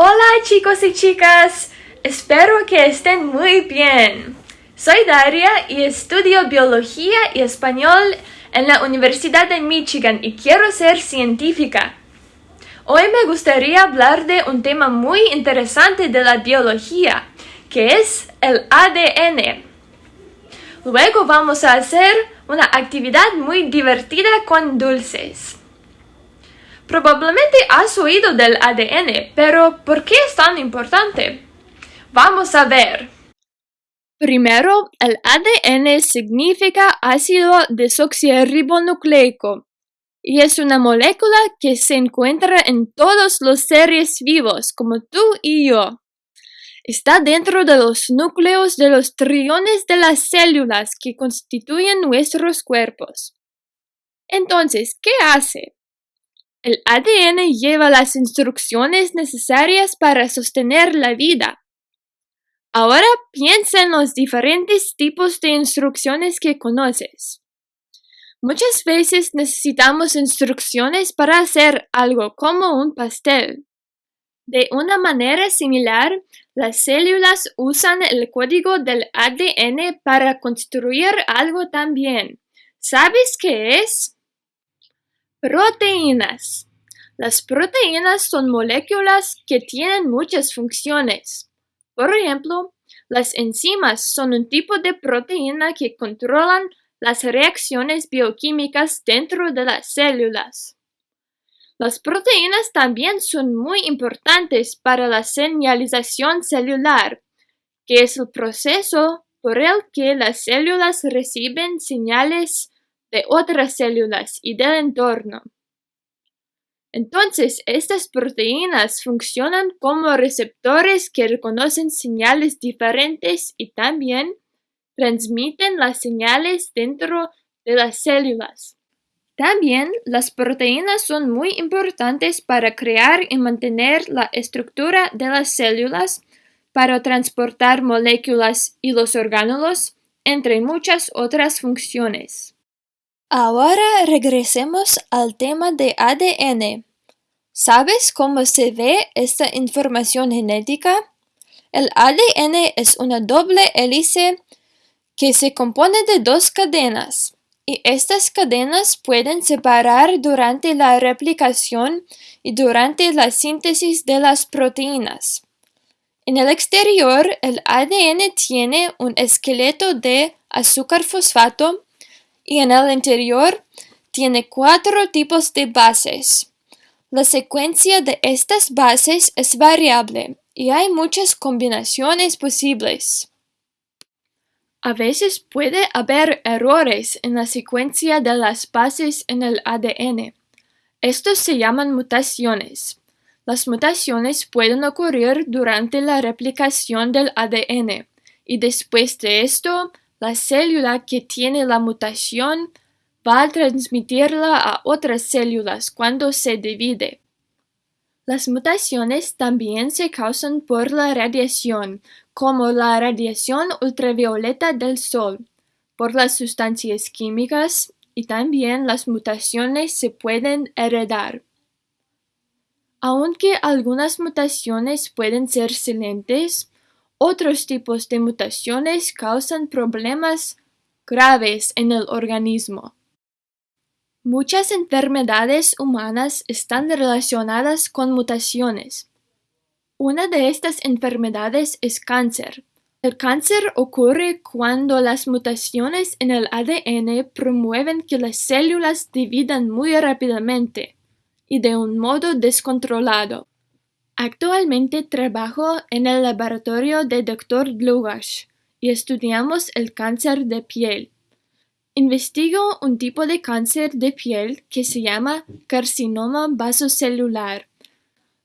Hola chicos y chicas, espero que estén muy bien. Soy Daria y estudio biología y español en la Universidad de Michigan y quiero ser científica. Hoy me gustaría hablar de un tema muy interesante de la biología, que es el ADN. Luego vamos a hacer una actividad muy divertida con dulces. Probablemente has oído del ADN, pero ¿por qué es tan importante? Vamos a ver. Primero, el ADN significa ácido desoxirribonucleico y es una molécula que se encuentra en todos los seres vivos, como tú y yo. Está dentro de los núcleos de los trillones de las células que constituyen nuestros cuerpos. Entonces, ¿qué hace? El ADN lleva las instrucciones necesarias para sostener la vida. Ahora piensa en los diferentes tipos de instrucciones que conoces. Muchas veces necesitamos instrucciones para hacer algo como un pastel. De una manera similar, las células usan el código del ADN para construir algo también. ¿Sabes qué es? Proteínas. Las proteínas son moléculas que tienen muchas funciones. Por ejemplo, las enzimas son un tipo de proteína que controlan las reacciones bioquímicas dentro de las células. Las proteínas también son muy importantes para la señalización celular, que es el proceso por el que las células reciben señales de otras células y del entorno. Entonces, estas proteínas funcionan como receptores que reconocen señales diferentes y también transmiten las señales dentro de las células. También las proteínas son muy importantes para crear y mantener la estructura de las células, para transportar moléculas y los orgánulos, entre muchas otras funciones. Ahora regresemos al tema de ADN. ¿Sabes cómo se ve esta información genética? El ADN es una doble hélice que se compone de dos cadenas, y estas cadenas pueden separar durante la replicación y durante la síntesis de las proteínas. En el exterior, el ADN tiene un esqueleto de azúcar fosfato y en el interior tiene cuatro tipos de bases. La secuencia de estas bases es variable y hay muchas combinaciones posibles. A veces puede haber errores en la secuencia de las bases en el ADN. Estos se llaman mutaciones. Las mutaciones pueden ocurrir durante la replicación del ADN y después de esto la célula que tiene la mutación va a transmitirla a otras células cuando se divide. Las mutaciones también se causan por la radiación, como la radiación ultravioleta del sol, por las sustancias químicas y también las mutaciones se pueden heredar. Aunque algunas mutaciones pueden ser silentes, otros tipos de mutaciones causan problemas graves en el organismo. Muchas enfermedades humanas están relacionadas con mutaciones. Una de estas enfermedades es cáncer. El cáncer ocurre cuando las mutaciones en el ADN promueven que las células dividan muy rápidamente y de un modo descontrolado. Actualmente trabajo en el laboratorio de Dr. Dlugash y estudiamos el cáncer de piel. Investigo un tipo de cáncer de piel que se llama carcinoma vasocelular.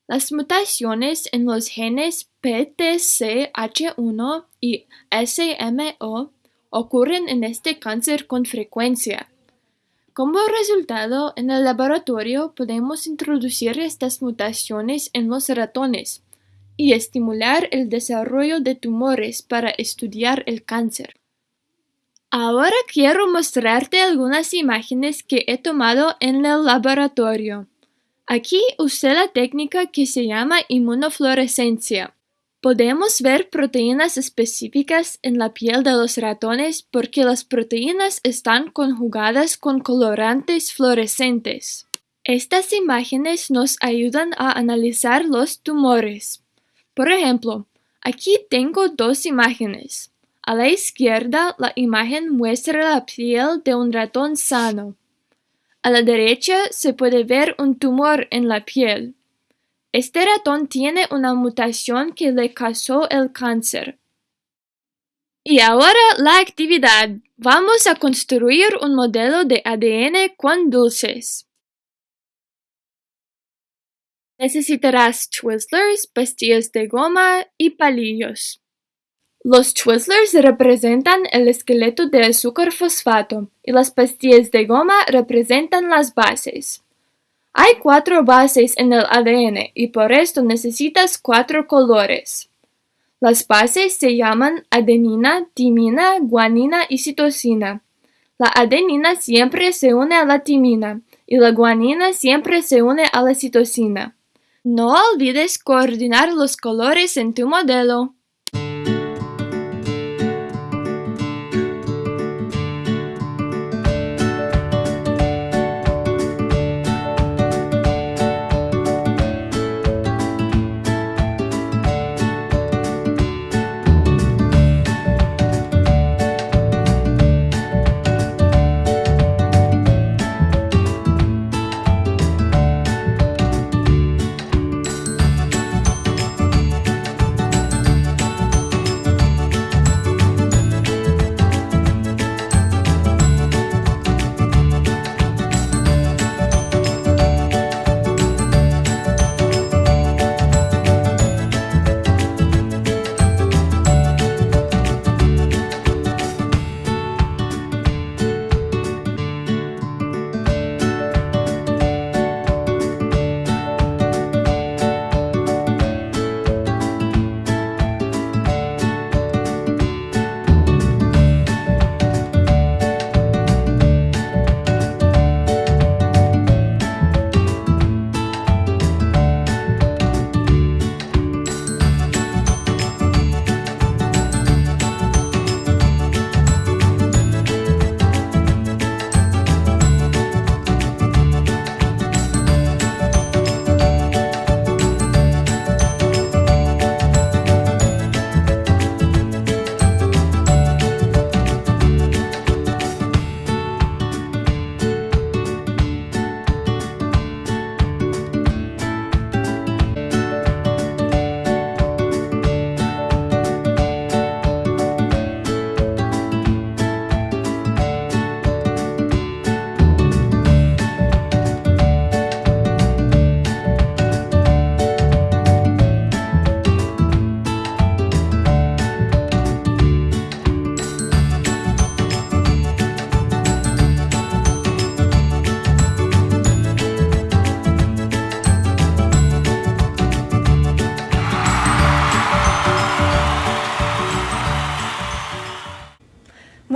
Las mutaciones en los genes PTCH1 y SMO ocurren en este cáncer con frecuencia. Como resultado, en el laboratorio podemos introducir estas mutaciones en los ratones y estimular el desarrollo de tumores para estudiar el cáncer. Ahora quiero mostrarte algunas imágenes que he tomado en el laboratorio. Aquí usé la técnica que se llama inmunofluorescencia. Podemos ver proteínas específicas en la piel de los ratones porque las proteínas están conjugadas con colorantes fluorescentes. Estas imágenes nos ayudan a analizar los tumores. Por ejemplo, aquí tengo dos imágenes. A la izquierda, la imagen muestra la piel de un ratón sano. A la derecha se puede ver un tumor en la piel. Este ratón tiene una mutación que le causó el cáncer. Y ahora la actividad. Vamos a construir un modelo de ADN con dulces. Necesitarás Twizzlers, pastillas de goma y palillos. Los Twizzlers representan el esqueleto de azúcar fosfato y las pastillas de goma representan las bases. Hay cuatro bases en el ADN y por esto necesitas cuatro colores. Las bases se llaman adenina, timina, guanina y citosina. La adenina siempre se une a la timina y la guanina siempre se une a la citosina. No olvides coordinar los colores en tu modelo.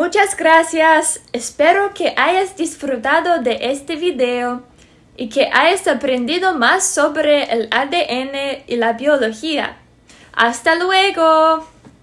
Muchas gracias, espero que hayas disfrutado de este video y que hayas aprendido más sobre el ADN y la biología. ¡Hasta luego!